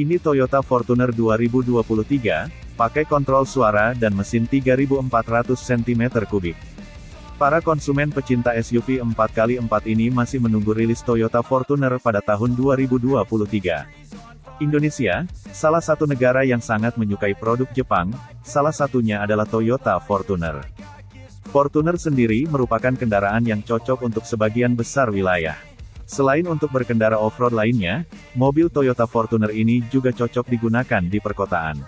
Ini Toyota Fortuner 2023, pakai kontrol suara dan mesin 3400 cm3. Para konsumen pecinta SUV 4x4 ini masih menunggu rilis Toyota Fortuner pada tahun 2023. Indonesia, salah satu negara yang sangat menyukai produk Jepang, salah satunya adalah Toyota Fortuner. Fortuner sendiri merupakan kendaraan yang cocok untuk sebagian besar wilayah. Selain untuk berkendara off-road lainnya, mobil Toyota Fortuner ini juga cocok digunakan di perkotaan.